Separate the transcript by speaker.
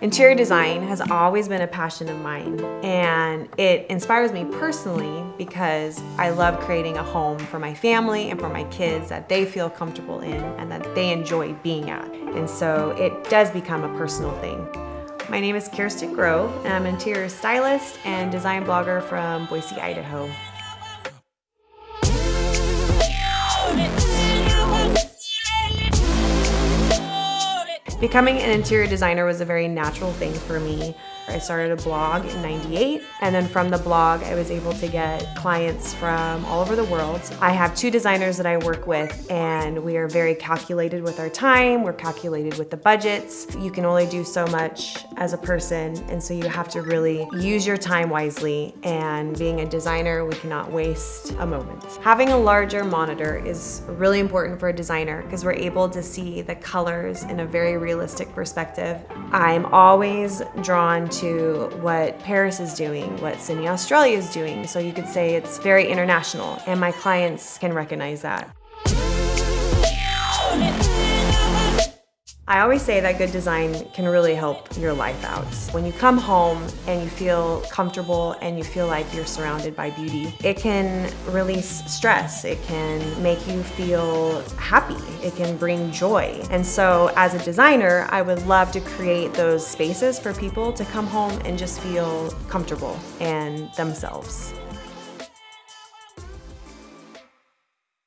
Speaker 1: Interior design has always been a passion of mine and it inspires me personally because I love creating a home for my family and for my kids that they feel comfortable in and that they enjoy being at. And so it does become a personal thing. My name is Kirsten Grove and I'm an interior stylist and design blogger from Boise, Idaho. Becoming an interior designer was a very natural thing for me. I started a blog in 98 and then from the blog I was able to get clients from all over the world. I have two designers that I work with and we are very calculated with our time, we're calculated with the budgets. You can only do so much as a person and so you have to really use your time wisely and being a designer we cannot waste a moment. Having a larger monitor is really important for a designer because we're able to see the colors in a very realistic perspective. I'm always drawn to what Paris is doing, what Sydney, Australia is doing. So you could say it's very international and my clients can recognize that. I always say that good design can really help your life out. When you come home and you feel comfortable and you feel like you're surrounded by beauty, it can release stress. It can make you feel happy. It can bring joy. And so as a designer, I would love to create those spaces for people to come home and just feel comfortable and themselves.